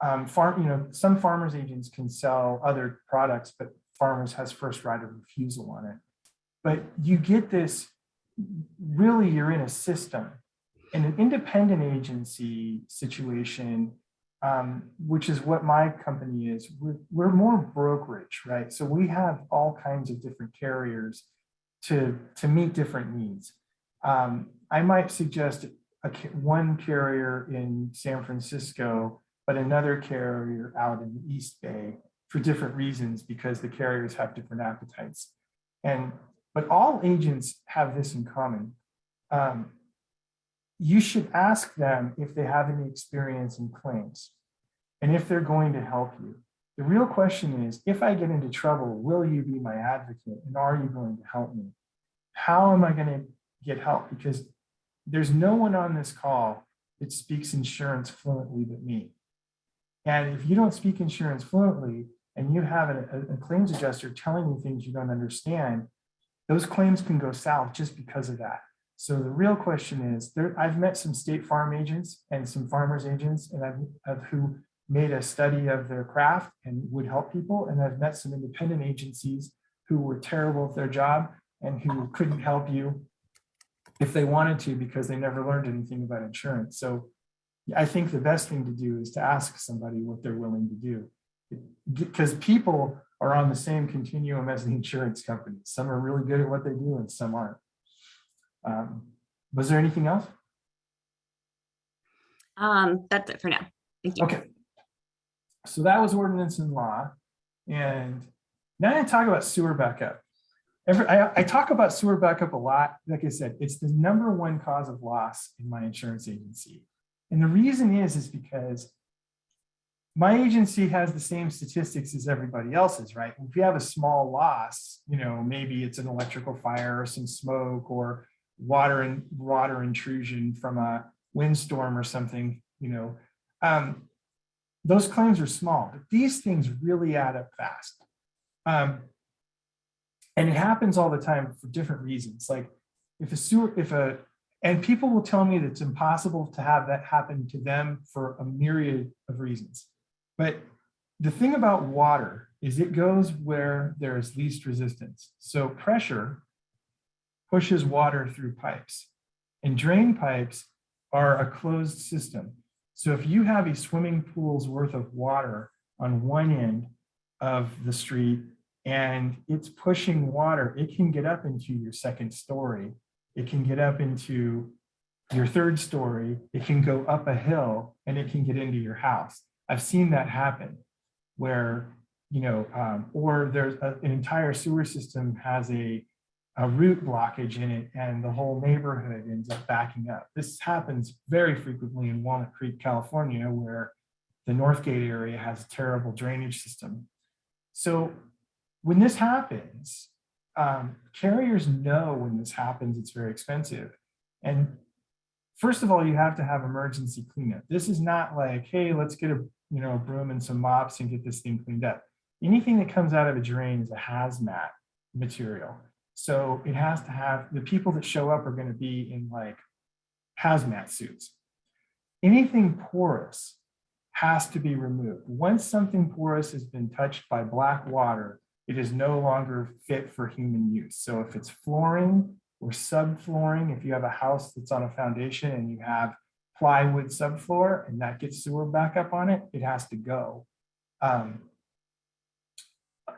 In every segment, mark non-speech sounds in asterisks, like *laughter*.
um, farm, you know, some farmers agents can sell other products, but farmers has first right of refusal on it. But you get this, really you're in a system. In an independent agency situation, um, which is what my company is, we're, we're more brokerage, right? So we have all kinds of different carriers to, to meet different needs. Um, I might suggest a, one carrier in San Francisco, but another carrier out in the East Bay for different reasons because the carriers have different appetites. And but all agents have this in common. Um, you should ask them if they have any experience in claims and if they're going to help you. The real question is, if I get into trouble, will you be my advocate and are you going to help me? How am I going to get help? Because there's no one on this call that speaks insurance fluently but me. And if you don't speak insurance fluently and you have a, a claims adjuster telling you things you don't understand, those claims can go south just because of that. So the real question is, there, I've met some state farm agents and some farmers agents and I've, I've who made a study of their craft and would help people. And I've met some independent agencies who were terrible at their job and who couldn't help you if they wanted to because they never learned anything about insurance. So I think the best thing to do is to ask somebody what they're willing to do because people are on the same continuum as the insurance companies. Some are really good at what they do and some aren't. Um, was there anything else? Um, that's it for now. Thank you. Okay. So that was ordinance and law. And now to talk about sewer backup. Every, I, I talk about sewer backup a lot. Like I said, it's the number one cause of loss in my insurance agency. And the reason is, is because my agency has the same statistics as everybody else's, right? If you have a small loss, you know, maybe it's an electrical fire or some smoke or water and water intrusion from a windstorm or something, you know, um, those claims are small, but these things really add up fast. Um, and it happens all the time for different reasons. Like if a sewer, if a, and people will tell me that it's impossible to have that happen to them for a myriad of reasons. But the thing about water is it goes where there is least resistance. So pressure pushes water through pipes and drain pipes are a closed system. So if you have a swimming pool's worth of water on one end of the street and it's pushing water, it can get up into your second story. It can get up into your third story. It can go up a hill and it can get into your house. I've seen that happen where, you know, um, or there's a, an entire sewer system has a, a root blockage in it and the whole neighborhood ends up backing up. This happens very frequently in Walnut Creek, California, where the Northgate area has a terrible drainage system. So when this happens, um, carriers know when this happens, it's very expensive. And first of all, you have to have emergency cleanup. This is not like, hey, let's get a you know, a broom and some mops and get this thing cleaned up. Anything that comes out of a drain is a hazmat material. So it has to have, the people that show up are gonna be in like hazmat suits. Anything porous has to be removed. Once something porous has been touched by black water, it is no longer fit for human use. So if it's flooring or subflooring, if you have a house that's on a foundation and you have plywood subfloor and that gets sewer backup on it, it has to go. Um,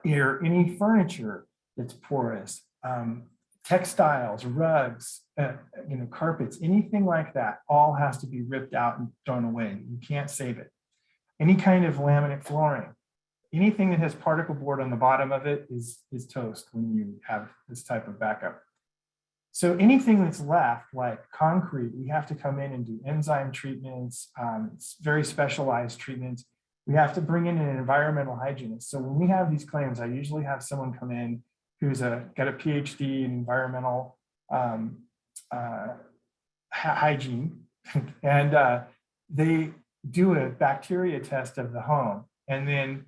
or any furniture that's porous, um, textiles, rugs, uh, you know, carpets, anything like that, all has to be ripped out and thrown away. You can't save it. Any kind of laminate flooring, anything that has particle board on the bottom of it is, is toast when you have this type of backup. So anything that's left, like concrete, we have to come in and do enzyme treatments, um, very specialized treatments. We have to bring in an environmental hygienist. So when we have these claims, I usually have someone come in who's a, got a PhD in environmental um, uh, hygiene, *laughs* and uh, they do a bacteria test of the home. And then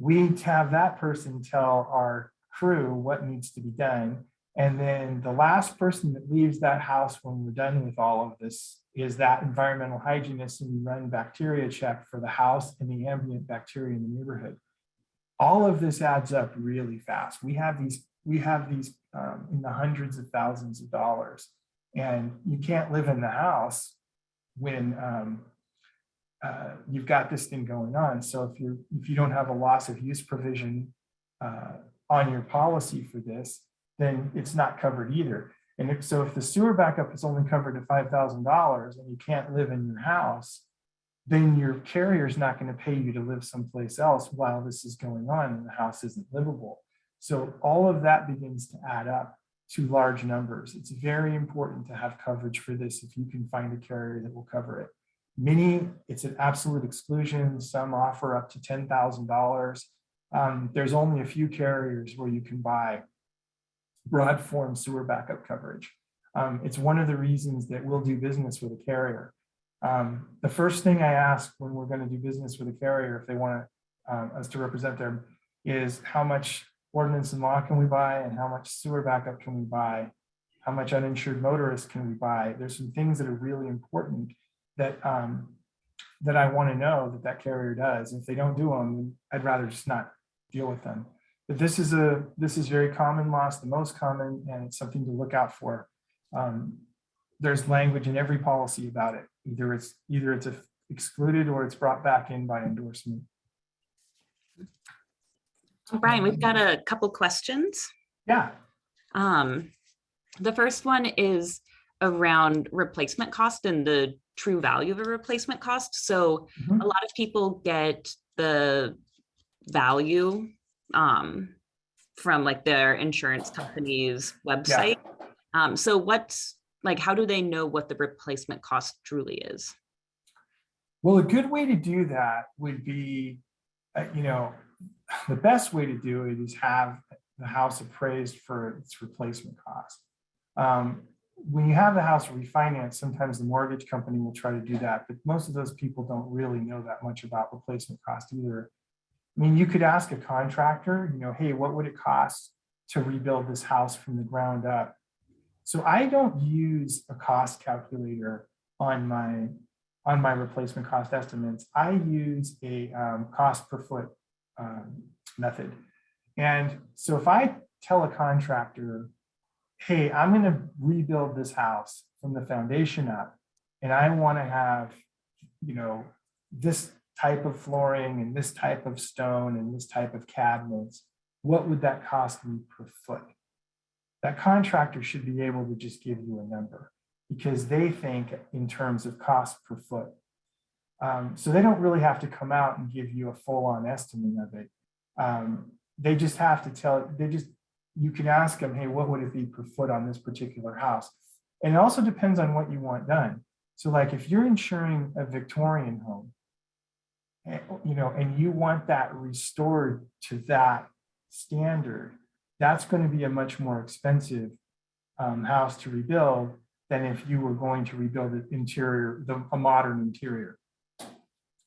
we have that person tell our crew what needs to be done And then the last person that leaves that house when we're done with all of this is that environmental hygienist and we run bacteria check for the house and the ambient bacteria in the neighborhood. All of this adds up really fast. We have these, we have these um, in the hundreds of thousands of dollars. And you can't live in the house when um, uh, you've got this thing going on. So if you if you don't have a loss of use provision uh, on your policy for this, then it's not covered either. And if, so if the sewer backup is only covered to five thousand dollars and you can't live in your house, then your carrier is not going to pay you to live someplace else while this is going on and the house isn't livable. So all of that begins to add up to large numbers. It's very important to have coverage for this if you can find a carrier that will cover it. Many, it's an absolute exclusion. Some offer up to $10,000. Um, there's only a few carriers where you can buy broad form sewer backup coverage. Um, it's one of the reasons that we'll do business with a carrier. Um, the first thing I ask when we're going to do business with a carrier, if they want um, us to represent them, is how much ordinance and law can we buy and how much sewer backup can we buy? How much uninsured motorists can we buy? There's some things that are really important that um, that I want to know that that carrier does. If they don't do them, I'd rather just not deal with them. But this is a this is very common loss, the most common, and it's something to look out for. Um, there's language in every policy about it. Either it's either it's excluded or it's brought back in by endorsement. Brian, we've got a couple questions. Yeah, Um, the first one is around replacement cost and the true value of a replacement cost. So Mhm. a lot of people get the value um, from like their insurance company's website. Um, so what's like, how do they know what the replacement cost truly is? Well, a good way to do that would be, uh, you know, *sighs* the best way to do it is have the house appraised for its replacement cost. Um, when you have the house refinanced, sometimes the mortgage company will try to do that, but most of those people don't really know that much about replacement cost either. I mean, you could ask a contractor, you know, hey, what would it cost to rebuild this house from the ground up? So I don't use a cost calculator on my on my replacement cost estimates, I use a um, cost per foot um, method. And so if I tell a contractor, hey, I'm going to rebuild this house from the foundation up, and I want to have, you know, this type of flooring and this type of stone and this type of cabinets, what would that cost me per foot? That contractor should be able to just give you a number because they think in terms of cost per foot. Um, so they don't really have to come out and give you a full-on estimate of it. Um, they just have to tell, they just, you can ask them, hey, what would it be per foot on this particular house? And it also depends on what you want done. So like if you're insuring a Victorian home, eh, you know, and you want that restored to that standard, that's going to be a much more expensive um, house to rebuild than if you were going to rebuild the interior, the, a modern interior.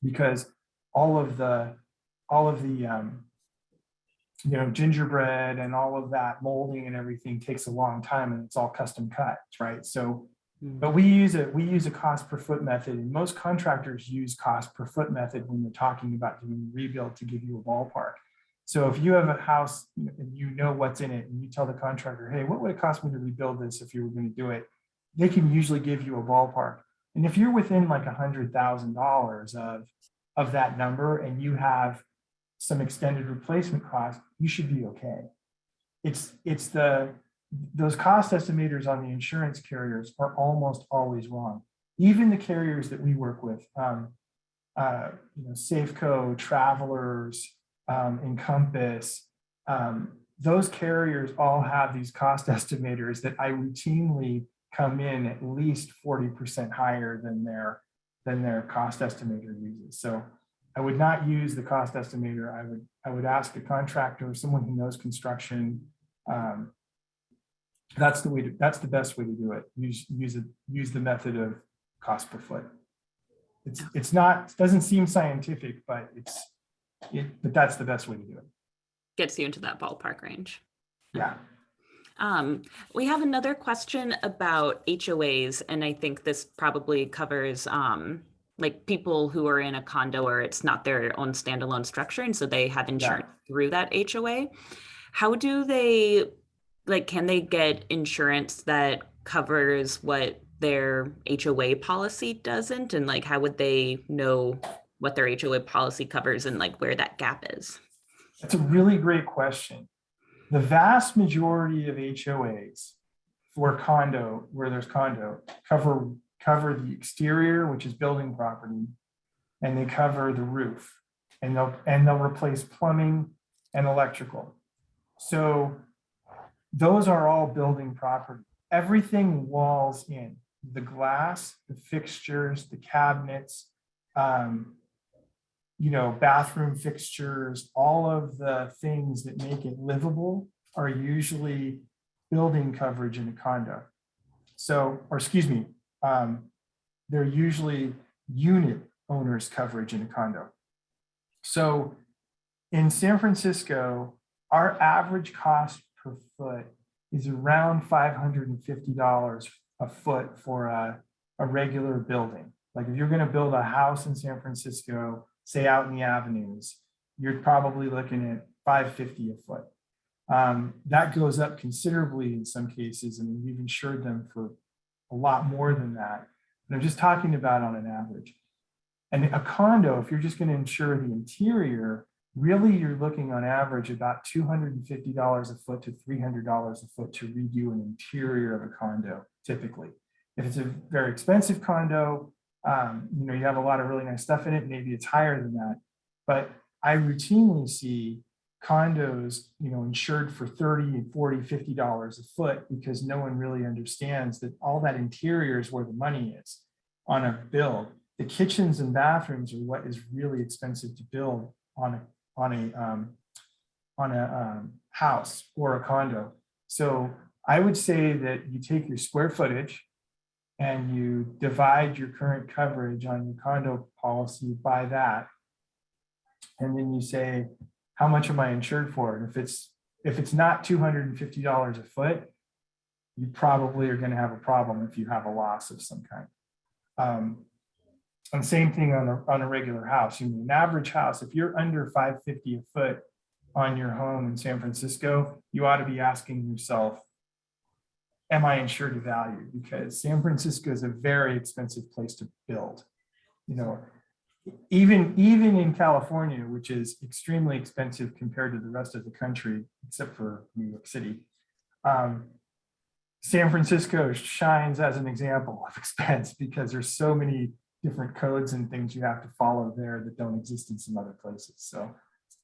Because all of the, all of the, um, you know, gingerbread and all of that molding and everything takes a long time and it's all custom cut, right? So, hmm. but we use a, we use a cost per foot method and most contractors use cost per foot method when they're talking about doing rebuild to give you a ballpark. So if you have a house and you know what's in it and you tell the contractor, hey, what would it cost me to rebuild this if you were going to do it? They can usually give you a ballpark. And if you're within like a hundred thousand dollars of, of that number and you have some extended replacement cost, you should be okay. It's, it's the, those cost estimators on the insurance carriers are almost always wrong. Even the carriers that we work with, um, uh, you know, Safeco, Travelers, um, Encompass, um, those carriers all have these cost *laughs* estimators that I routinely come in at least 40% higher than their, than their cost estimator uses. So I would not use the cost estimator. I would, I would ask a contractor or someone who knows construction. Um, that's the way to, that's the best way to do it. Use, use it, use the method of cost per foot. It's, it's not, it doesn't seem scientific, but it's, it, but that's the best way to do it. Gets you into that ballpark range. Yeah. Um, we have another question about HOAs, and I think this probably covers um, like people who are in a condo or it's not their own standalone structure, and so they have insurance through that HOA. How do they, like, can they get insurance that covers what their HOA policy doesn't? And like, how would they know what their HOA policy covers and like where that gap is? That's a really great question. The vast majority of HOAs for condo, where there's condo, cover, cover the exterior, which is building property, and they cover the roof. And they'll, and they'll replace plumbing and electrical. So those are all building property. Everything walls in, the glass, the fixtures, the cabinets, um, you know, bathroom fixtures, all of the things that make it livable are usually building coverage in a condo. So, or excuse me, um, they're usually unit owners coverage in a condo. So in San Francisco, our average cost per foot is around $550 a foot for a, a regular building. Like if you're gonna build a house in San Francisco, say out in the avenues, you're probably looking at 550 a foot. Um, that goes up considerably in some cases, I mean, we've insured them for a lot more than that. And I'm just talking about on an average. And a condo, if you're just going to insure the interior, really you're looking on average about $250 a foot to $300 a foot to redo an interior of a condo, typically. If it's a very expensive condo, um, you know, you have a lot of really nice stuff in it, maybe it's higher than that. But I routinely see condos, you know, insured for 30 and 40, 50 dollars a foot because no one really understands that all that interior is where the money is on a build. The kitchens and bathrooms are what is really expensive to build on a on a um, on a um, house or a condo. So I would say that you take your square footage and you divide your current coverage on your condo policy by that. And then you say, how much am I insured for? And if it's if it's not $250 a foot, you probably are going to have a problem if you have a loss of some kind. Um, and same thing on a, on a regular house. You know, an average house, if you're under 550 a foot on your home in San Francisco, you ought to be asking yourself, am I insured to value? Because San Francisco is a very expensive place to build. You know, even even in California, which is extremely expensive compared to the rest of the country, except for New York City, um, San Francisco shines as an example of *laughs* expense because there's so many different codes and things you have to follow there that don't exist in some other places. So,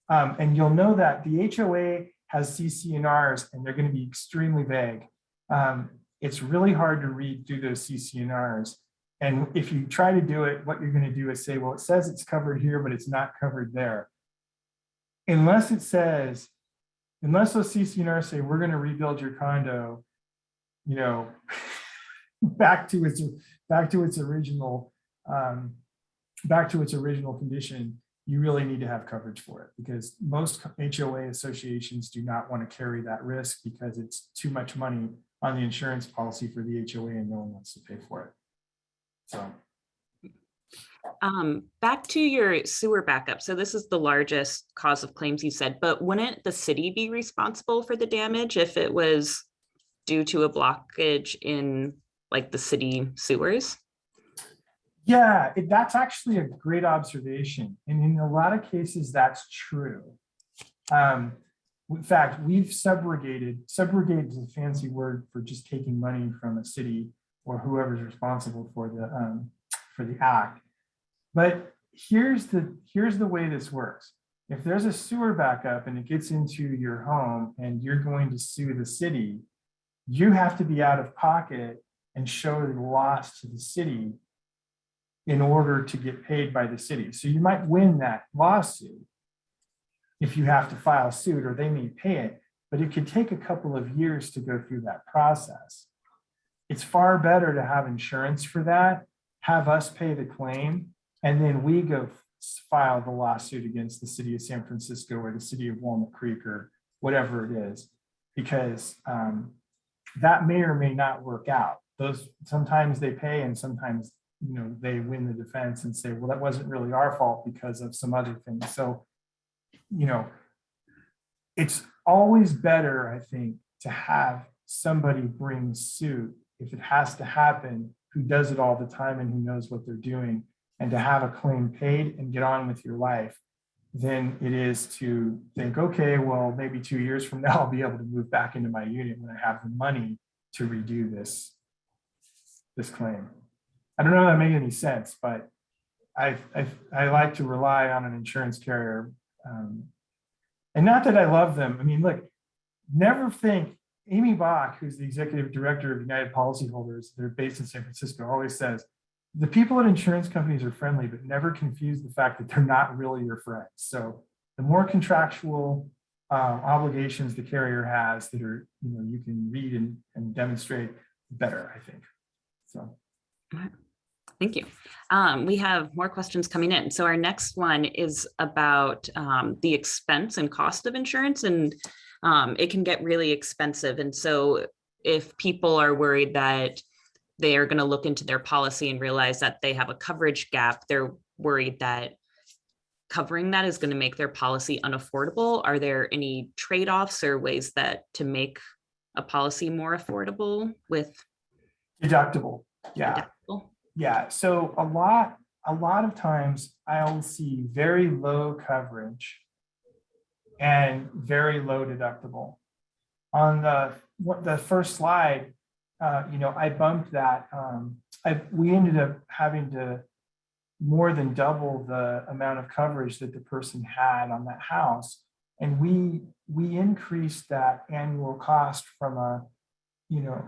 um, and you'll know that the HOA has CC&Rs and they're going to be extremely vague. Um, it's really hard to read through those CC&Rs. And if you try to do it, what you're going to do is say, well, it says it's covered here, but it's not covered there. Unless it says, unless those CC&R say, we're going to rebuild your condo, you know, *laughs* back to its back to its original um, back to its original condition, you really need to have coverage for it because most HOA associations do not want to carry that risk because it's too much money on the insurance policy for the HOA and no one wants to pay for it. So. Um, back to your sewer backup. So this is the largest cause of claims you said, but wouldn't the city be responsible for the damage if it was due to a blockage in like the city sewers? Yeah, it, that's actually a great observation. And in a lot of cases, that's true. Um, in fact, we've subrogated, subrogated is a fancy word for just taking money from a city or whoever's responsible for the um, for the act. But here's the here's the way this works. If there's a sewer backup and it gets into your home and you're going to sue the city, you have to be out of pocket and show the loss to the city in order to get paid by the city. So you might win that lawsuit if you have to file suit or they may pay it, but it could take a couple of years to go through that process. It's far better to have insurance for that, have us pay the claim, and then we go file the lawsuit against the city of San Francisco or the city of Walnut Creek or whatever it is. Because um, that may or may not work out. Those, sometimes they pay and sometimes, you know, they win the defense and say, well, that wasn't really our fault because of some other things. So, you know, it's always better, I think, to have somebody bring suit if it has to happen, who does it all the time and who knows what they're doing, and to have a claim paid and get on with your life than it is to think, okay, well, maybe two years from now, *laughs* I'll be able to move back into my unit when I have the money to redo this, this claim. I don't know if that made any sense, but I, I, I like to rely on an insurance carrier. um, And not that I love them. I mean, look, never think, Amy Bach, who's the executive director of United Policyholders, they're based in San Francisco, always says, the people at insurance companies are friendly, but never confuse the fact that they're not really your friends. So the more contractual uh, obligations the carrier has that are, you know, you can read and, and demonstrate, better, I think. So. Thank you. Um, we have more questions coming in. So our next one is about um, the expense and cost of insurance and um, it can get really expensive. And so if people are worried that they are going to look into their policy and realize that they have a coverage gap, they're worried that covering that is going to make their policy unaffordable. Are there any trade-offs or ways that to make a policy more affordable with Deductible, yeah. deductible? Yeah, so a lot, a lot of times I'll see very low coverage and very low deductible. On the, what, the first slide, uh, you know, I bumped that, um, I, we ended up having to more than double the amount of coverage that the person had on that house. And we, we increased that annual cost from a, you know,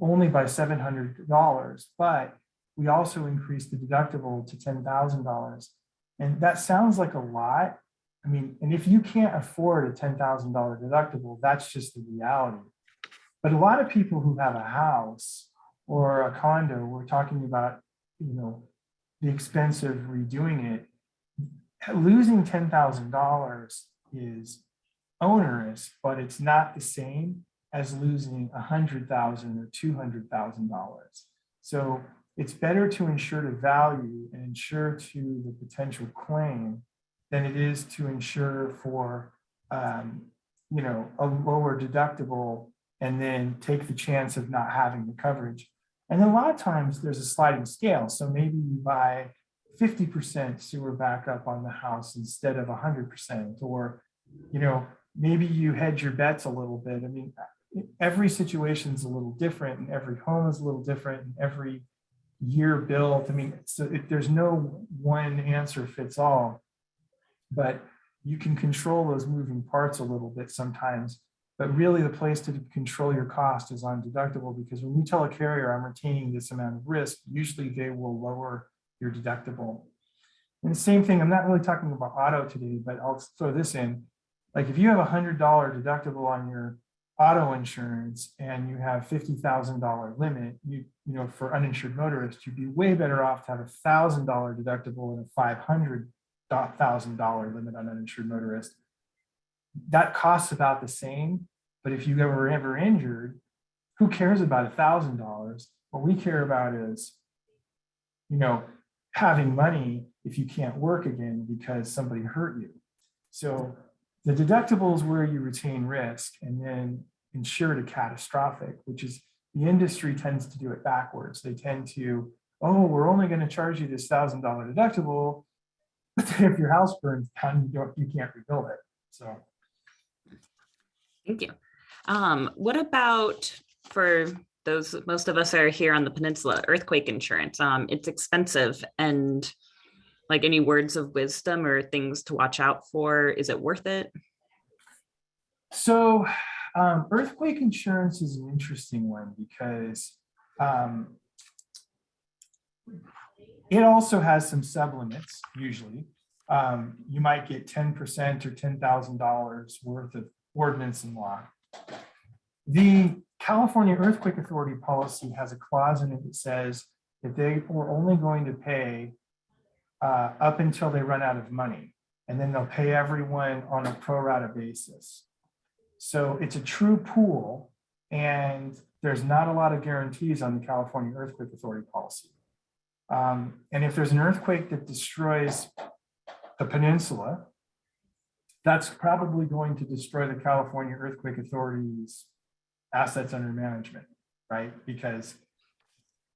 only by seven hundred dollars, but we also increased the deductible to ten thousand dollars. And that sounds like a lot. I mean, and if you can't afford a ten thousand dollar deductible, that's just the reality. But a lot of people who have a house or a condo, we're talking about, you know, the expense of redoing it. Losing ten thousand dollars is onerous, but it's not the same as losing a hundred thousand or two hundred thousand dollars. So it's better to insure the value and insure to the potential claim than it is to insure for, um, you know, a lower deductible and then take the chance of not having the coverage. And a lot of times there's a sliding scale. So maybe you buy 50% sewer backup on the house instead of 100%, or, you know, maybe you hedge your bets a little bit. I mean, every situation is a little different and every home is a little different and every year built. I mean, so it, there's no one answer fits all, but you can control those moving parts a little bit sometimes. But really the place to control your cost is on deductible because when you tell a carrier I'm retaining this amount of risk, usually they will lower your deductible. And the same thing, I'm not really talking about auto today, but I'll throw this in. Like if you have a hundred dollar deductible on your auto insurance and you have fifty thousand dollar limit, you you know for uninsured motorists, you'd be way better off to have a thousand dollar deductible and a five hundred thousand dollar limit on uninsured motorist. That costs about the same, but if you ever ever injured, who cares about a thousand dollars? What we care about is, you know, having money if you can't work again because somebody hurt you. So the deductible is where you retain risk and then insure to catastrophic, which is the industry tends to do it backwards. They tend to, oh, we're only going to charge you this thousand dollar deductible. But *laughs* if your house burns down, you don't, you can't rebuild it. So Thank you. Um, what about for those, most of us are here on the peninsula, earthquake insurance? Um, it's expensive and like any words of wisdom or things to watch out for? Is it worth it? So um, earthquake insurance is an interesting one because um, it also has some sublimits usually. Um, you might get 10% or $10,000 worth of ordinance and law. The California Earthquake Authority policy has a clause in it that says that they were only going to pay uh, up until they run out of money. And then they'll pay everyone on a pro rata basis. So it's a true pool. And there's not a lot of guarantees on the California Earthquake Authority policy. Um, and if there's an earthquake that destroys the peninsula, that's probably going to destroy the California Earthquake Authority's assets under management, right? Because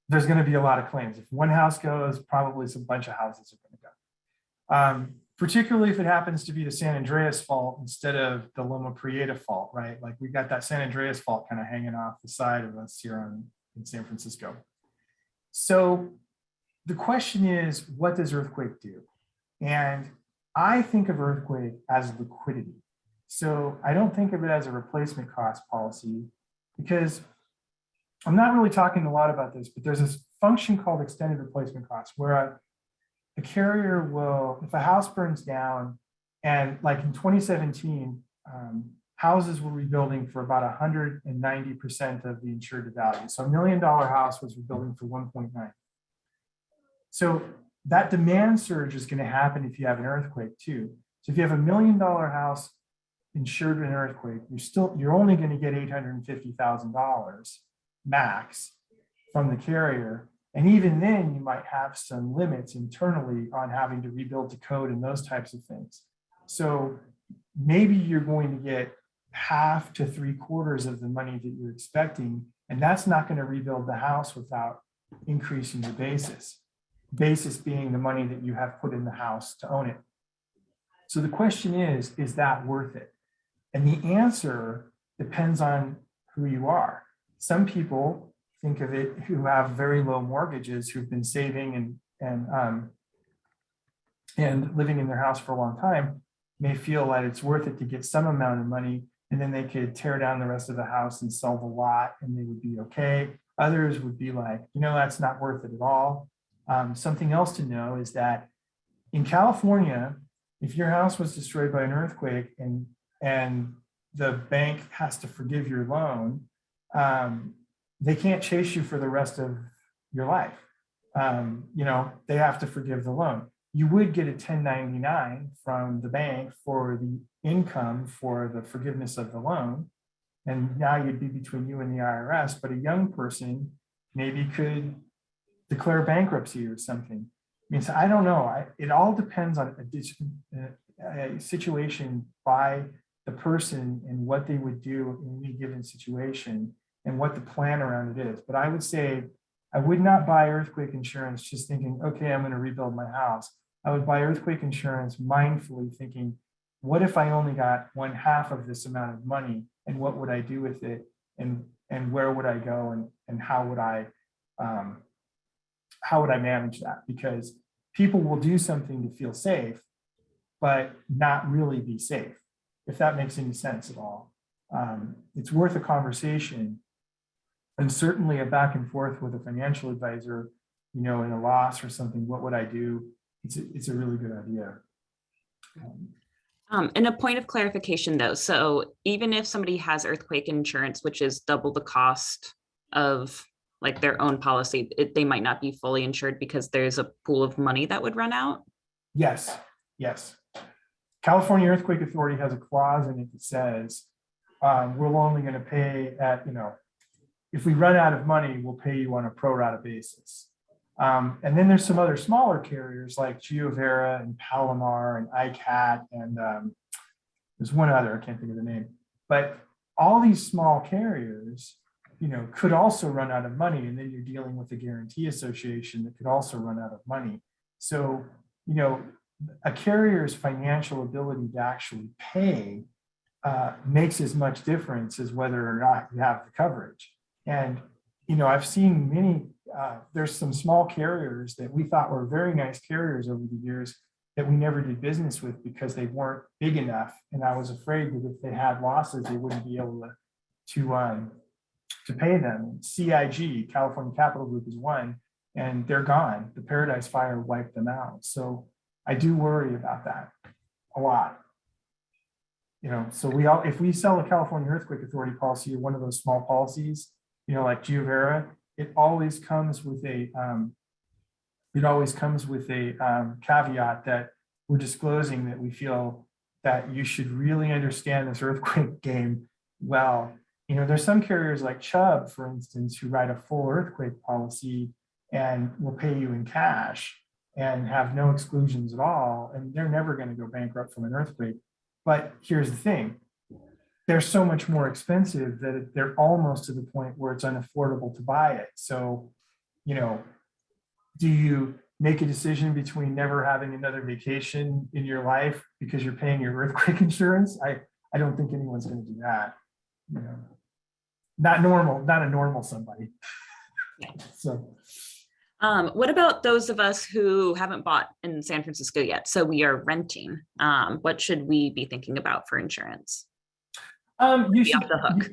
there's going to be a lot of claims. If one house goes, probably a bunch of houses are going to go. Um, particularly if it happens to be the San Andreas fault instead of the Loma Prieta fault, right? Like we've got that San Andreas fault kind of hanging off the side of us here in San Francisco. So the question is, what does earthquake do? And I think of earthquake as liquidity. So I don't think of it as a replacement cost policy because I'm not really talking a lot about this, but there's this function called extended replacement cost where a, carrier will, if a house burns down and like in 2017, um, houses were rebuilding for about 190% of the insured value. So a million dollar house was rebuilding for 1.9. So that demand surge is going to happen if you have an earthquake too. So if you have a million dollar house insured in an earthquake, you're still, you're only going to get $850,000 max from the carrier. And even then you might have some limits internally on having to rebuild the code and those types of things. So maybe you're going to get half to three quarters of the money that you're expecting. And that's not going to rebuild the house without increasing your basis. Basis being the money that you have put in the house to own it. So the question is, is that worth it? And the answer depends on who you are. Some people think of it who have very low mortgages, who've been saving and, and, um, and living in their house for a long time, may feel that it's worth it to get some amount of money and then they could tear down the rest of the house and sell the lot and they would be okay. Others would be like, you know, that's not worth it at all. Um, something else to know is that in California, if your house was destroyed by an earthquake and, and the bank has to forgive your loan, um, they can't chase you for the rest of your life. Um, you know, they have to forgive the loan. You would get a 1099 from the bank for the income for the forgiveness of the loan. And now you'd be between you and the IRS, but a young person maybe could declare bankruptcy or something. I mean, so I don't know. I, it all depends on a, a, situation by the person and what they would do in any given situation and what the plan around it is. But I would say I would not buy earthquake insurance just thinking, okay, I'm going to rebuild my house. I would buy earthquake insurance mindfully thinking, what if I only got one half of this amount of money and what would I do with it? And, and where would I go and, and how would I, um, how would I manage that? Because people will do something to feel safe, but not really be safe, if that makes any sense at all. Um, it's worth a conversation and certainly a back and forth with a financial advisor, you know, in a loss or something, what would I do? It's a, it's a really good idea. Um, Um, and a point of clarification though, so even if somebody has earthquake insurance, which is double the cost of like their own policy, it, they might not be fully insured because there's a pool of money that would run out. Yes, yes. California Earthquake Authority has a clause in it that says, um, we're only gonna pay at, you know, if we run out of money, we'll pay you on a pro rata basis. Um, and then there's some other smaller carriers like GeoVera and Palomar and ICAT and um, there's one other, I can't think of the name, but all these small carriers, you know, could also run out of money. And then you're dealing with a guarantee association that could also run out of money. So, you know, a carrier's financial ability to actually pay uh, makes as much difference as whether or not you have the coverage. And, you know, I've seen many, uh, there's some small carriers that we thought were very nice carriers over the years that we never did business with because they weren't big enough. And I was afraid that if they had losses, they wouldn't be able to, to, um, to pay them. CIG, California Capital Group is one, and they're gone. The Paradise Fire wiped them out. So I do worry about that a lot. You know, so we all, if we sell a California Earthquake Authority policy or one of those small policies, you know, like GeoVera, it always comes with a, um, it always comes with a um, caveat that we're disclosing that we feel that you should really understand this earthquake *laughs* game well You know, there's some carriers like Chubb, for instance, who write a full earthquake policy and will pay you in cash and have no exclusions at all, and they're never going to go bankrupt from an earthquake. But here's the thing, they're so much more expensive that they're almost to the point where it's unaffordable to buy it. So, you know, do you make a decision between never having another vacation in your life because you're paying your earthquake *laughs* insurance? I, I don't think anyone's going to do that. You know, not normal, not a normal somebody. Yeah. *laughs* So, Um, what about those of us who haven't bought in San Francisco yet? So we are renting. Um, what should we be thinking about for insurance? um, you should, off the hook.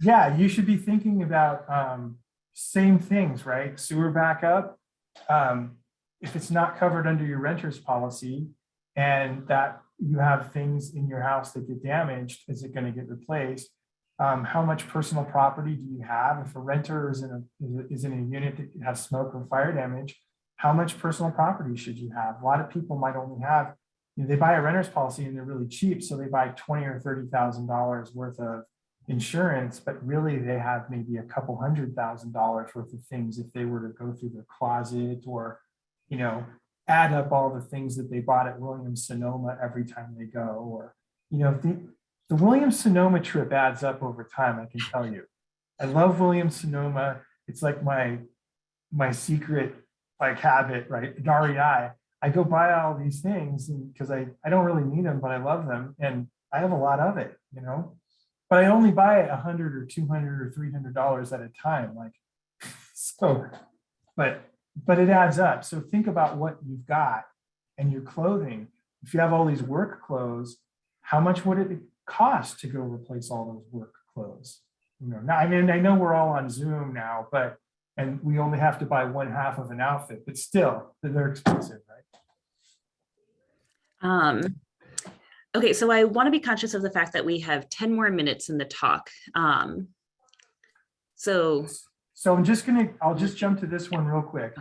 yeah, you should be thinking about, um, same things, right? Sewer backup. Um, if it's not covered under your renter's policy and that you have things in your house that get damaged, is it gonna get replaced? Um, how much personal property do you have? If a renter is in a, is in a unit that has smoke or fire damage, how much personal property should you have? A lot of people might only have, you know, they buy a renter's policy and they're really cheap, so they buy twenty or thirty thousand dollars worth of insurance, but really they have maybe a couple hundred thousand dollars worth of things if they were to go through their closet or, you know, add up all the things that they bought at Williams Sonoma every time they go, or, you know, if the, the Williams Sonoma trip adds up over time, I can tell you. I love Williams Sonoma. It's like my, my secret like habit, right? REI. I I go buy all these things because I, I don't really need them, but I love them and I have a lot of it, you know? But I only buy it a hundred or two hundred or three hundred dollars at a time, like, *laughs* so, but, but it adds up. So think about what you've got and your clothing. If you have all these work clothes, how much would it cost to go replace all those work clothes? You know, now, I mean, I know we're all on Zoom now, but, and we only have to buy one half of an outfit, but still, they're expensive, right? Um, okay, so I want to be conscious of the fact that we have 10 more minutes in the talk. Um, so, So I'm just gonna, I'll just jump to this one real quick.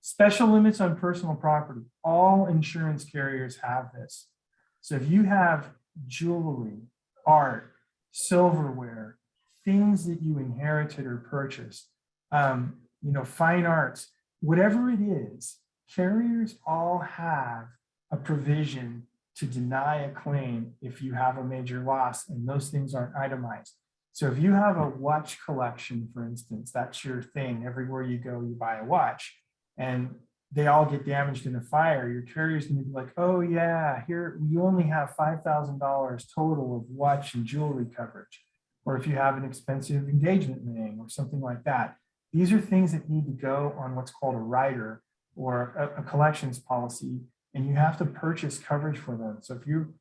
Special limits on personal property. All insurance carriers have this. So if you have jewelry, art, silverware, things that you inherited or purchased, um, you know, fine arts, whatever it is, carriers all have a provision to deny a claim if you have a major loss and those things aren't itemized. So if you have a watch collection, for instance, that's your thing. Everywhere you go, you buy a watch and they all get damaged in a fire. Your carrier's gonna be like, oh yeah, here, you only have $5,000 total of watch and jewelry coverage. Or if you have an expensive engagement ring or something like that. These are things that need to go on what's called a rider or a, a collections policy. And you have to purchase coverage for them. So if you,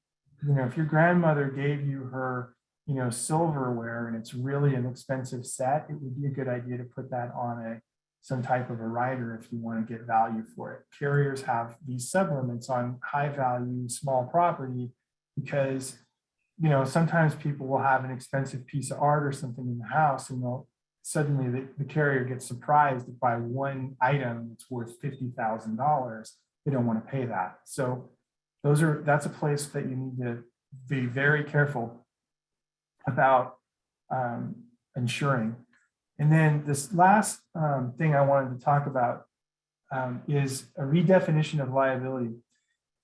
you know, if your grandmother gave you her you know, silverware and it's really an expensive set, it would be a good idea to put that on a some type of a rider if you want to get value for it. Carriers have these sublimits on high value, small property because, you know, sometimes people will have an expensive piece of art or something in the house and they'll suddenly the, the carrier gets surprised by one item that's worth $50,000. They don't want to pay that. So those are, that's a place that you need to be very careful about um, insuring. And then this last um, thing I wanted to talk about um, is a redefinition of liability.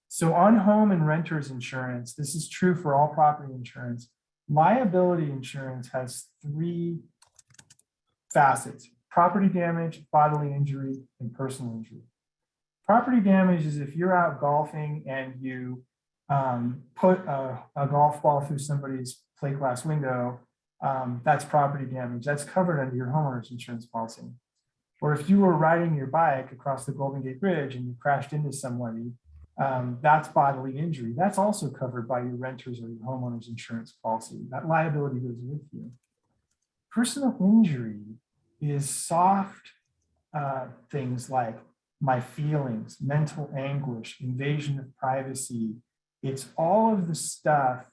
So on home and renters insurance, this is true for all property insurance. Liability insurance has three facets, property damage, bodily injury, and personal injury. Property damage is if you're out golfing and you um, put a, a golf ball through somebody's plate glass window, um, that's property damage. That's covered under your homeowner's insurance policy. Or if you were riding your bike across the Golden Gate Bridge and you crashed into somebody, um, that's bodily injury. That's also covered by your renter's or your homeowner's insurance policy. That liability goes with you. Personal injury is soft uh, things like my feelings, mental anguish, invasion of privacy. It's all of the stuff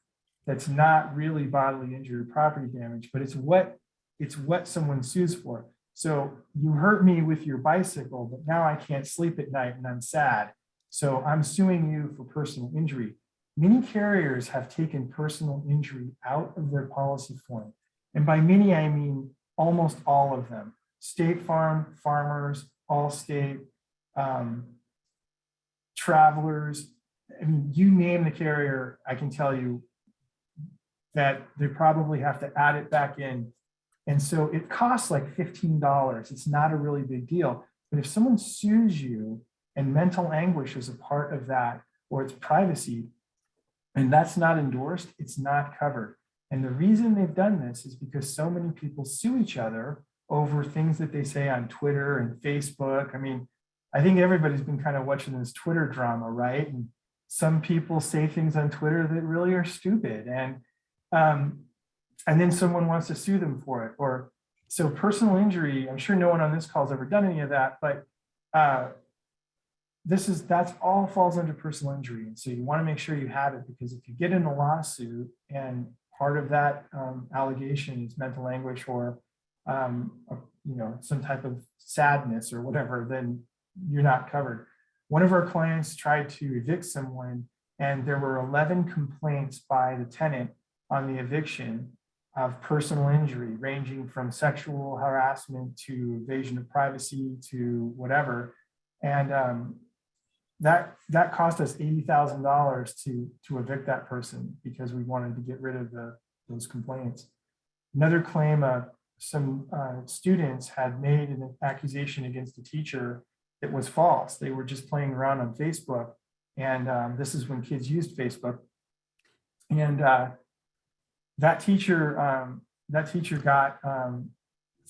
that's not really bodily injury or property damage, but it's what it's what someone sues for. So you hurt me with your bicycle, but now I can't sleep at night and I'm sad. So I'm suing you for personal injury. Many carriers have taken personal injury out of their policy form. And by many, I mean almost all of them. State Farm, Farmers, Allstate, um, Travelers, I mean, you name the carrier, I can tell you that they probably have to add it back in. And so it costs like fifteen dollars. It's not a really big deal. But if someone sues you and mental anguish is a part of that, or it's privacy, and that's not endorsed, it's not covered. And the reason they've done this is because so many people sue each other over things that they say on Twitter and Facebook. I mean, I think everybody's been kind of watching this Twitter drama, right? And some people say things on Twitter that really are stupid. And um, and then someone wants to sue them for it. Or so personal injury, I'm sure no one on this call has ever done any of that, but uh, this is, that's all falls under personal injury. And so you want to make sure you have it because if you get in a lawsuit and part of that um, allegation is mental anguish or, um, a- you know, some type of sadness or whatever, then you're not covered. One of our clients tried to evict someone and there were 11 complaints by the tenant on the eviction of personal injury ranging from sexual harassment to invasion of privacy to whatever. And um, that that cost us eighty thousand dollars to to evict that person because we wanted to get rid of the those complaints. Another claim, uh, some uh, students had made an accusation against a teacher that was false. They were just playing around on Facebook, and um, this is when kids used Facebook. And uh, that teacher, um, that teacher got um,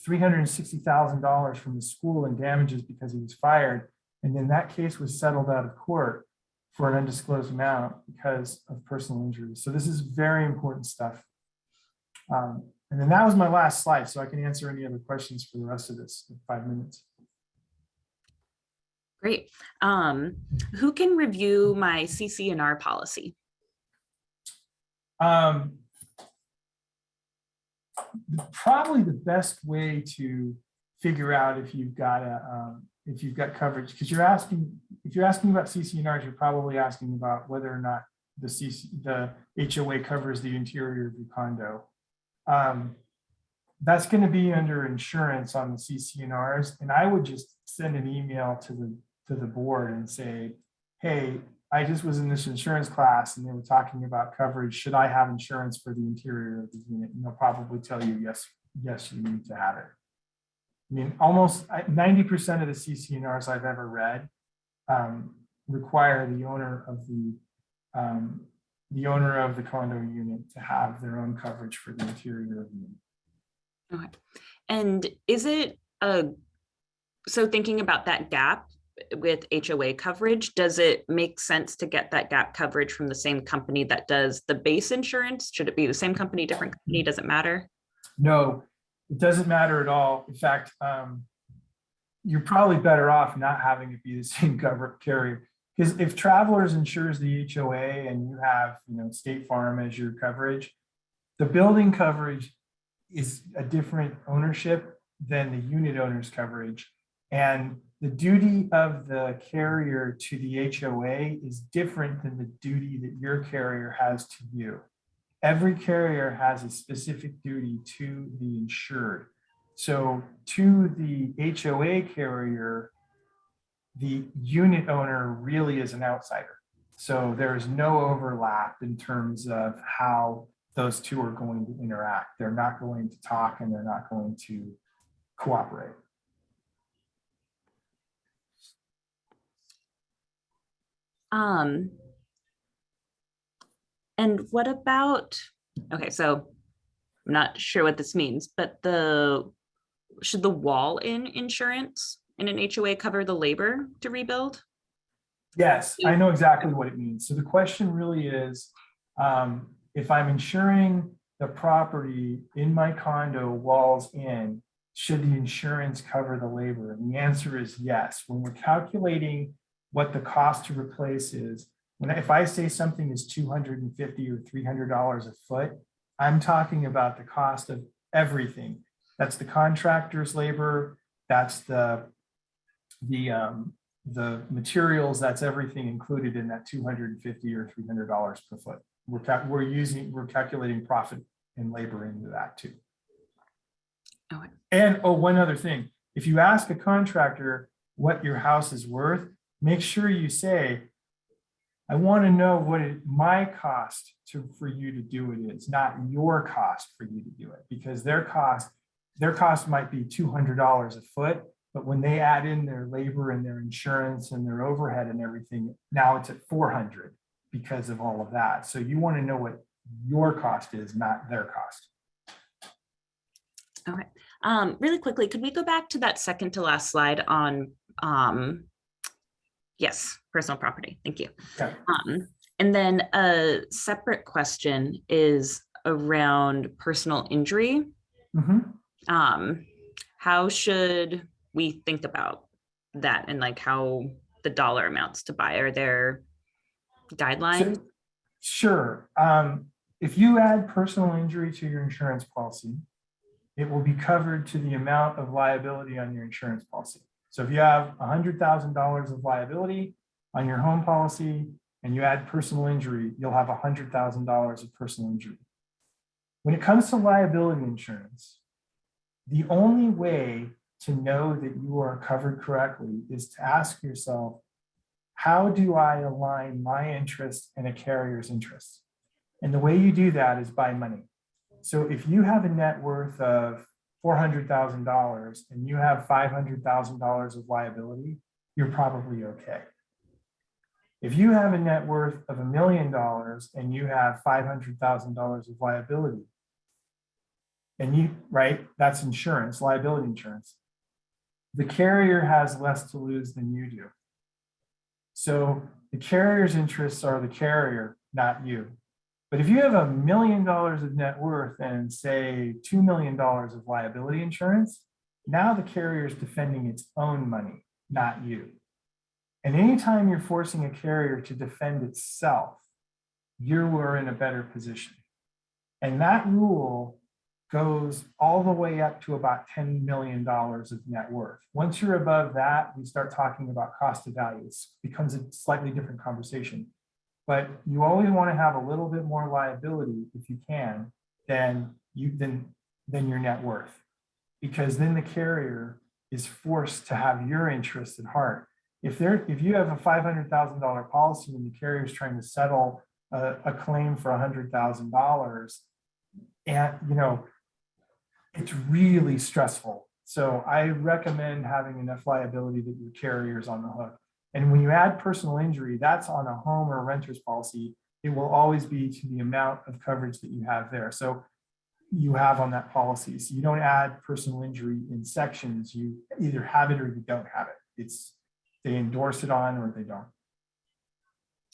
$360,000 from the school in damages because he was fired. And then that case was settled out of court for an undisclosed amount because of personal injury. So this is very important stuff. Um, and then that was my last slide, so I can answer any other questions for the rest of this in five minutes. Great. Um, who can review my CC&R policy? Um, probably the best way to figure out if you've got a, um, if you've got coverage, because you're asking, if you're asking about CC&Rs, you're probably asking about whether or not the CC, the HOA covers the interior of your condo. Um, that's going to be under insurance on the CC&Rs, and I would just send an email to the, to the board and say, hey, I just was in this insurance class and they were talking about coverage. Should I have insurance for the interior of the unit? And they'll probably tell you, yes, yes, you need to have it. I mean, almost ninety percent of the CC&Rs I've ever read um, require the owner of the um, the owner of the condo unit to have their own coverage for the interior of the unit. Okay. And is it a, so thinking about that gap with HOA coverage, does it make sense to get that gap coverage from the same company that does the base insurance? Should it be the same company, different company? Does it matter? No, it doesn't matter at all. In fact, um, you're probably better off not having it be the *laughs* same cover carrier. Because if Travelers insures the HOA and you have, you know, State Farm as your coverage, the building coverage is a different ownership than the unit owner's coverage. And the duty of the carrier to the HOA is different than the duty that your carrier has to you. Every carrier has a specific duty to the insured. So to the HOA carrier, the unit owner really is an outsider. So there is no overlap in terms of how those two are going to interact. They're not going to talk and they're not going to cooperate. Um, and what about, okay, so I'm not sure what this means, but the, should the wall in insurance in an HOA cover the labor to rebuild? Yes, I know exactly what it means. So the question really is, um, if I'm insuring the property in my condo walls in, should the insurance cover the labor? And the answer is yes. When we're calculating what the cost to replace is, when if I say something is 250 or $300 a foot, I'm talking about the cost of everything. That's the contractor's labor, that's the the um, the materials, that's everything included in that 250 or $300 per foot. We're, we're using, we're calculating profit and labor into that too. Okay. And, oh, one other thing, if you ask a contractor what your house is worth, make sure you say, I want to know what it, my cost to, for you to do it is, not your cost for you to do it, because their cost, their cost might be two hundred dollars a foot, but when they add in their labor and their insurance and their overhead and everything, now it's at four hundred because of all of that. So you want to know what your cost is, not their cost. Um, really quickly, could we go back to that second to last slide on, um, yes, personal property, thank you. Okay. Um, and then a separate question is around personal injury. Mhm. Um, how should we think about that and like how the dollar amounts to buy? Are there guidelines? So- Sure. Um, if you add personal injury to your insurance policy, it will be covered to the amount of liability on your insurance policy. So if you have hundred thousand dollars of liability on your home policy and you add personal injury, you'll have hundred thousand dollars of personal injury. When it comes to liability insurance, the only way to know that you are covered correctly is to ask yourself, how do I align my interest and a carrier's interest? And the way you do that is by money. So if you have a net worth of four hundred thousand dollars and you have five hundred thousand dollars of liability, you're probably okay. If you have a net worth of a million dollars and you have five hundred thousand dollars of liability, and you, right, that's insurance, liability insurance. The carrier has less to lose than you do. So the carrier's interests are the carrier, not you. But if you have a million dollars of net worth and say $2 million of liability insurance, now the carrier is defending its own money, not you. And anytime you're forcing a carrier to defend itself, you are in a better position. And that rule goes all the way up to about $10 million of net worth. Once you're above that, we start talking about cost of value. It becomes a slightly different conversation. But you always want to have a little bit more liability if you can than you than than your net worth. Because then the carrier is forced to have your interest at heart. If they're if you have a $500,000 policy and the carrier is trying to settle a, a claim for a $100,000 and you know it's really stressful. So I recommend having enough liability that your carrier is on the hook. And when you add personal injury, that's on a home or a renter's policy. It will always be to the amount of coverage that you have there. So you have on that policy. So you don't add personal injury in sections. You either have it or you don't have it. It's they endorse it on or they don't.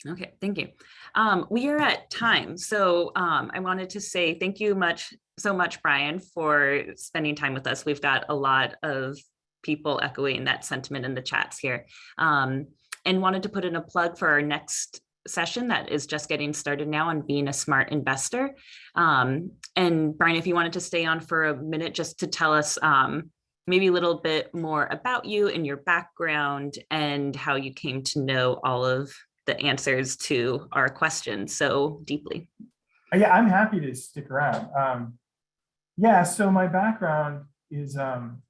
Okay, thank you. Um, we are at time, so um, I wanted to say thank you much, so much, Brian, for spending time with us. We've got a lot of people echoing that sentiment in the chats here. Um, and wanted to put in a plug for our next session that is just getting started now on being a smart investor. Um, and Brian, if you wanted to stay on for a minute just to tell us um, maybe a little bit more about you and your background and how you came to know all of the answers to our questions so deeply. Uh, Yeah, I'm happy to stick around. Um, yeah, so my background is um,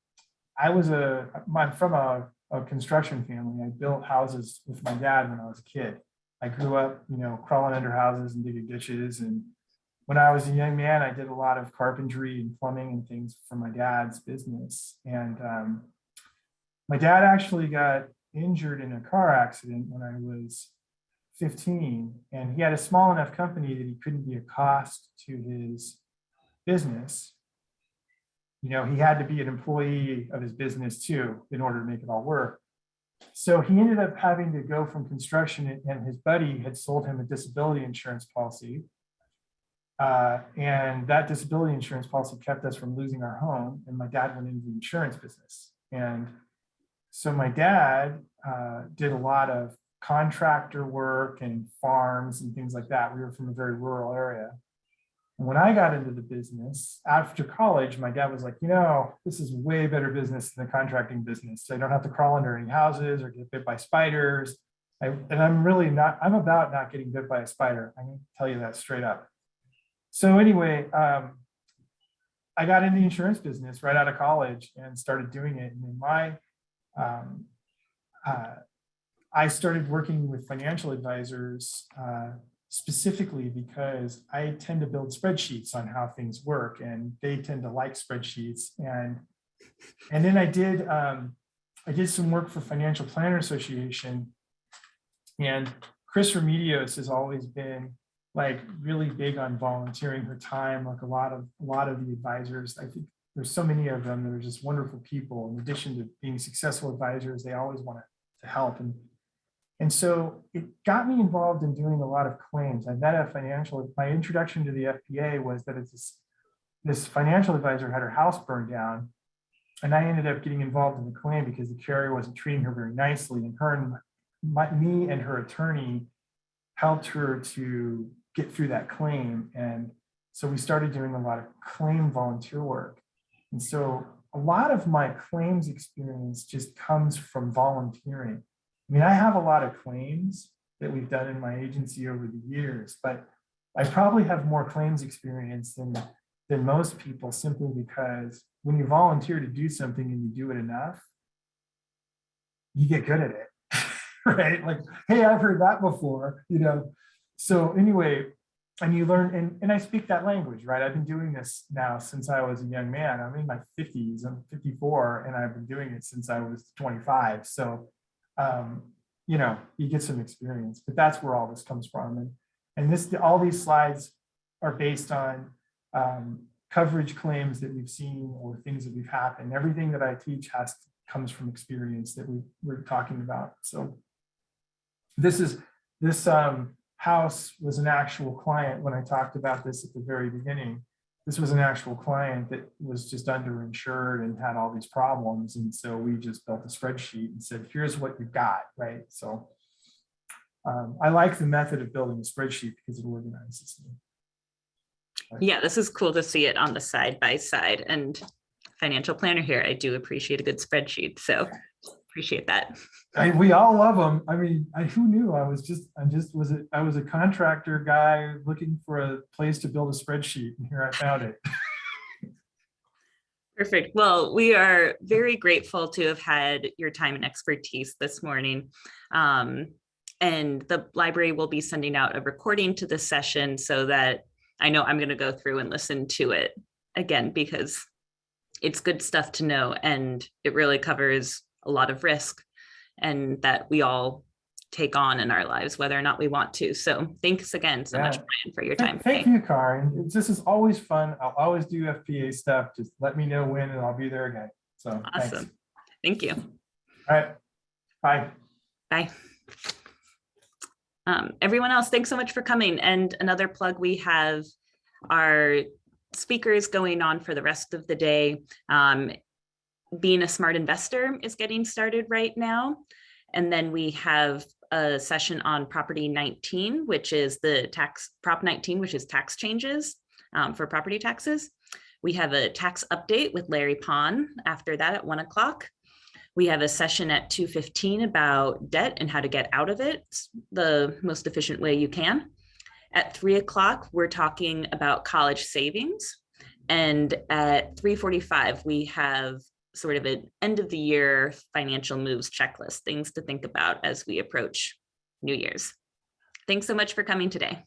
I was a I'm from a, a construction family. I built houses with my dad when I was a kid. I grew up, you know, crawling under houses and digging ditches. And when I was a young man, I did a lot of carpentry and plumbing and things for my dad's business. And um, my dad actually got injured in a car accident when I was 15 and he had a small enough company that he couldn't be a cost to his business you know he had to be an employee of his business too in order to make it all work so he ended up having to go from construction and his buddy had sold him a disability insurance policy uh, and that disability insurance policy kept us from losing our home and my dad went into the insurance business and so my dad uh, did a lot of contractor work and farms and things like that. We were from a very rural area. When I got into the business after college, my dad was like, you know, this is way better business than the contracting business. I don't have to crawl under any houses or get bit by spiders. I, and I'm really not, I'm about not getting bit by a spider. Going to tell you that straight up. So anyway, um, I got into the insurance business right out of college and started doing it. And in my, um, uh, I started working with financial advisors uh, specifically because I tend to build spreadsheets on how things work and they tend to like spreadsheets. And, and then I did, um, I did some work for Financial Planner Association and Chris Remedios has always been like really big on volunteering her time, like a lot of, a lot of the advisors. I think there's so many of them that are just wonderful people. In addition to being successful advisors, they always want to help. And, and so it got me involved in doing a lot of claims. I met a financial, my introduction to the FPA was that it's this, this financial advisor had her house burned down. And I ended up getting involved in the claim because the carrier wasn't treating her very nicely and her and my, me and her attorney helped her to get through that claim. And so we started doing a lot of claim volunteer work. And so a lot of my claims experience just comes from volunteering. I mean, I have a lot of claims that we've done in my agency over the years, but I probably have more claims experience than, than most people simply because when you volunteer to do something and you do it enough, you get good at it, *laughs* right? Like, hey, I've heard that before, you know? So anyway, and you learn, and, and I speak that language, right? I've been doing this now since I was a young man. I'm in my 50s, I'm 54, and I've been doing it since I was 25. So, um, you know, you get some experience, but that's where all this comes from. And, and this, all these slides are based on um, coverage claims that we've seen or things that we've happened. Everything that I teach has comes from experience that we we're talking about. So this is this um, house was an actual client when I talked about this at the very beginning. This was an actual client that was just underinsured and had all these problems. And so we just built a spreadsheet and said, here's what you've got, right? So um, I like the method of building a spreadsheet because it organizes me. Yeah, this is cool to see it on the side by side and financial planner here. I do appreciate a good spreadsheet. So appreciate that. I, we all love them. I mean, I, who knew? I was just, I just was it. I was a contractor guy looking for a place to build a spreadsheet, and here I found it. *laughs* Perfect. Well, we are very grateful to have had your time and expertise this morning. Um, and the library will be sending out a recording to this session so that I know I'm going to go through and listen to it again because it's good stuff to know and it really covers a lot of risk and that we all take on in our lives, whether or not we want to. So thanks again so much, Brian, for your time Thank today. you, Karen. This is always fun. I'll always do FPA stuff. Just let me know when and I'll be there again. So thanks. Awesome. Thank you. All right. Bye. Bye. Um, everyone else, thanks so much for coming. And another plug, we have our speakers going on for the rest of the day. Um, being a smart investor is getting started right now. And then we have a session on property 19, which is the tax prop 19, which is tax changes um, for property taxes. We have a tax update with Larry Pond after that at one o'clock. We have a session at 2:15 about debt and how to get out of it the most efficient way you can. At three o'clock, we're talking about college savings. And at 3:45, we have sort of an end of the year financial moves checklist, things to think about as we approach New Year's. Thanks so much for coming today.